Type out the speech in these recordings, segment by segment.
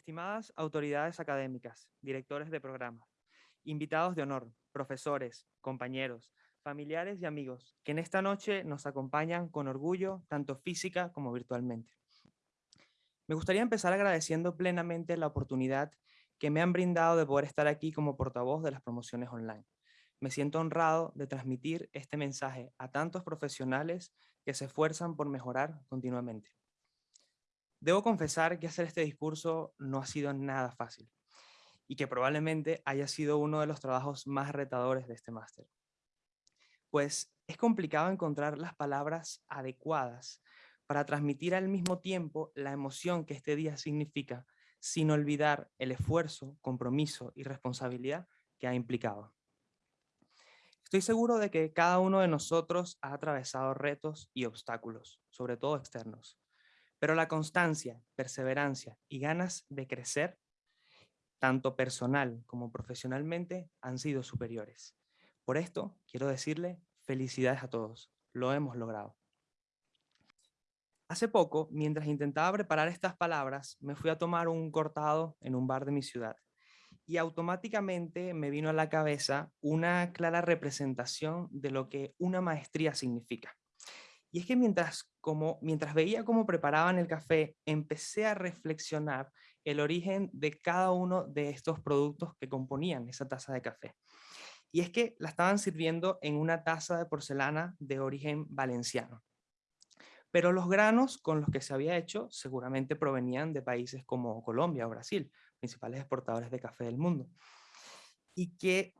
Estimadas autoridades académicas, directores de programas, invitados de honor, profesores, compañeros, familiares y amigos que en esta noche nos acompañan con orgullo, tanto física como virtualmente. Me gustaría empezar agradeciendo plenamente la oportunidad que me han brindado de poder estar aquí como portavoz de las promociones online. Me siento honrado de transmitir este mensaje a tantos profesionales que se esfuerzan por mejorar continuamente. Debo confesar que hacer este discurso no ha sido nada fácil y que probablemente haya sido uno de los trabajos más retadores de este máster. Pues es complicado encontrar las palabras adecuadas para transmitir al mismo tiempo la emoción que este día significa, sin olvidar el esfuerzo, compromiso y responsabilidad que ha implicado. Estoy seguro de que cada uno de nosotros ha atravesado retos y obstáculos, sobre todo externos. Pero la constancia, perseverancia y ganas de crecer, tanto personal como profesionalmente, han sido superiores. Por esto, quiero decirle felicidades a todos. Lo hemos logrado. Hace poco, mientras intentaba preparar estas palabras, me fui a tomar un cortado en un bar de mi ciudad y automáticamente me vino a la cabeza una clara representación de lo que una maestría significa. Y es que mientras, como, mientras veía cómo preparaban el café, empecé a reflexionar el origen de cada uno de estos productos que componían esa taza de café. Y es que la estaban sirviendo en una taza de porcelana de origen valenciano. Pero los granos con los que se había hecho seguramente provenían de países como Colombia o Brasil, principales exportadores de café del mundo. Y que,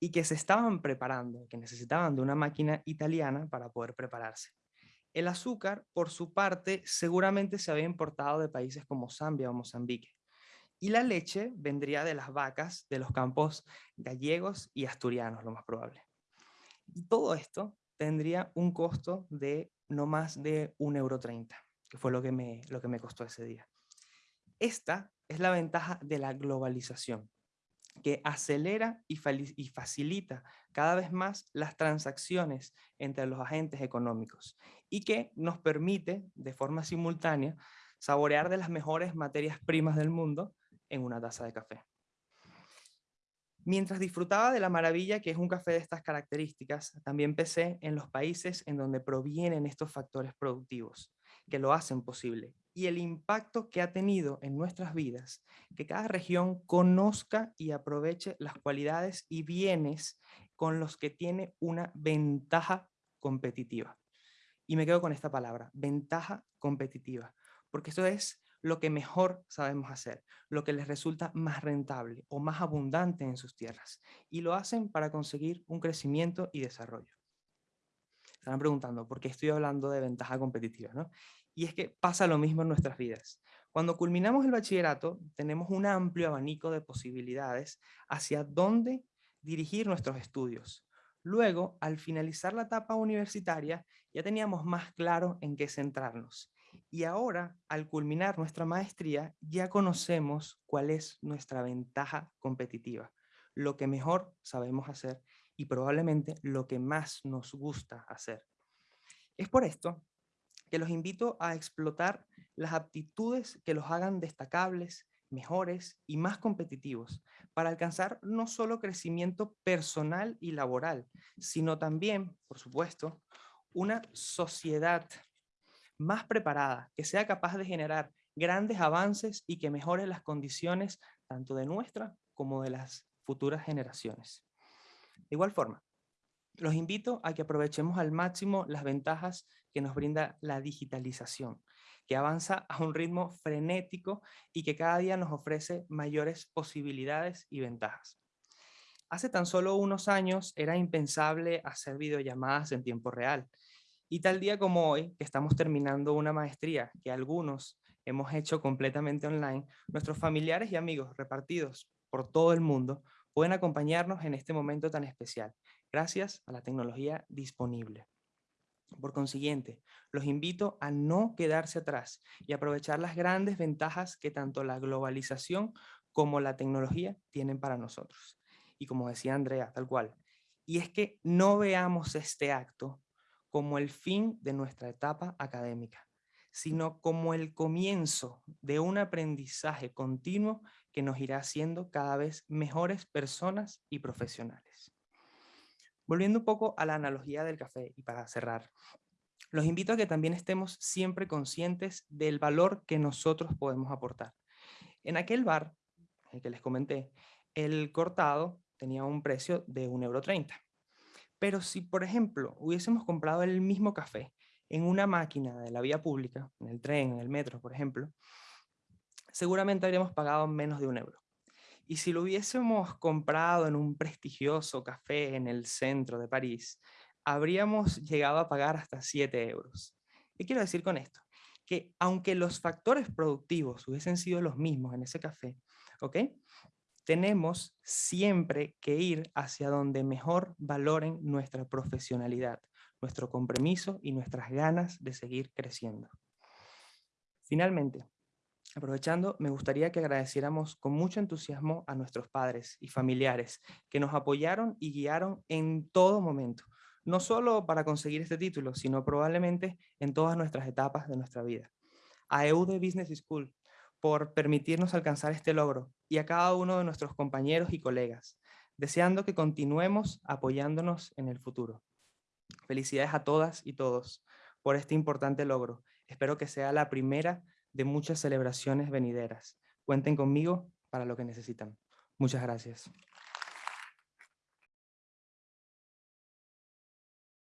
y que se estaban preparando, que necesitaban de una máquina italiana para poder prepararse. El azúcar, por su parte, seguramente se había importado de países como Zambia o Mozambique. Y la leche vendría de las vacas de los campos gallegos y asturianos, lo más probable. Y todo esto tendría un costo de no más de 1,30 euro, que fue lo que, me, lo que me costó ese día. Esta es la ventaja de la globalización, que acelera y, facilita cada vez más las transacciones entre los agentes económicos y que nos permite, de forma simultánea, saborear de las mejores materias primas del mundo en una taza de café. Mientras disfrutaba de la maravilla que es un café de estas características, también pensé en los países en donde provienen estos factores productivos, que lo hacen posible, y el impacto que ha tenido en nuestras vidas, que cada región conozca y aproveche las cualidades y bienes con los que tiene una ventaja competitiva. Y me quedo con esta palabra, ventaja competitiva, porque esto es lo que mejor sabemos hacer, lo que les resulta más rentable o más abundante en sus tierras. Y lo hacen para conseguir un crecimiento y desarrollo. Están preguntando, ¿por qué estoy hablando de ventaja competitiva? ¿no? Y es que pasa lo mismo en nuestras vidas. Cuando culminamos el bachillerato, tenemos un amplio abanico de posibilidades hacia dónde dirigir nuestros estudios. Luego, al finalizar la etapa universitaria, ya teníamos más claro en qué centrarnos. Y ahora, al culminar nuestra maestría, ya conocemos cuál es nuestra ventaja competitiva, lo que mejor sabemos hacer y probablemente lo que más nos gusta hacer. Es por esto que los invito a explotar las aptitudes que los hagan destacables, mejores y más competitivos para alcanzar no solo crecimiento personal y laboral, sino también, por supuesto, una sociedad más preparada, que sea capaz de generar grandes avances y que mejore las condiciones tanto de nuestra como de las futuras generaciones. De igual forma, los invito a que aprovechemos al máximo las ventajas que nos brinda la digitalización, que avanza a un ritmo frenético y que cada día nos ofrece mayores posibilidades y ventajas. Hace tan solo unos años era impensable hacer videollamadas en tiempo real y tal día como hoy, que estamos terminando una maestría que algunos hemos hecho completamente online, nuestros familiares y amigos repartidos por todo el mundo pueden acompañarnos en este momento tan especial, gracias a la tecnología disponible. Por consiguiente, los invito a no quedarse atrás y aprovechar las grandes ventajas que tanto la globalización como la tecnología tienen para nosotros. Y como decía Andrea, tal cual, y es que no veamos este acto como el fin de nuestra etapa académica, sino como el comienzo de un aprendizaje continuo que nos irá haciendo cada vez mejores personas y profesionales. Volviendo un poco a la analogía del café y para cerrar, los invito a que también estemos siempre conscientes del valor que nosotros podemos aportar. En aquel bar, el que les comenté, el cortado tenía un precio de 1,30€. Pero si, por ejemplo, hubiésemos comprado el mismo café en una máquina de la vía pública, en el tren, en el metro, por ejemplo, seguramente habríamos pagado menos de un euro. Y si lo hubiésemos comprado en un prestigioso café en el centro de París, habríamos llegado a pagar hasta 7 euros. ¿Qué quiero decir con esto? Que aunque los factores productivos hubiesen sido los mismos en ese café, ¿ok? Tenemos siempre que ir hacia donde mejor valoren nuestra profesionalidad, nuestro compromiso y nuestras ganas de seguir creciendo. Finalmente, aprovechando, me gustaría que agradeciéramos con mucho entusiasmo a nuestros padres y familiares que nos apoyaron y guiaron en todo momento, no solo para conseguir este título, sino probablemente en todas nuestras etapas de nuestra vida. A EUDE Business School, por permitirnos alcanzar este logro, y a cada uno de nuestros compañeros y colegas, deseando que continuemos apoyándonos en el futuro. Felicidades a todas y todos por este importante logro. Espero que sea la primera de muchas celebraciones venideras. Cuenten conmigo para lo que necesitan. Muchas gracias.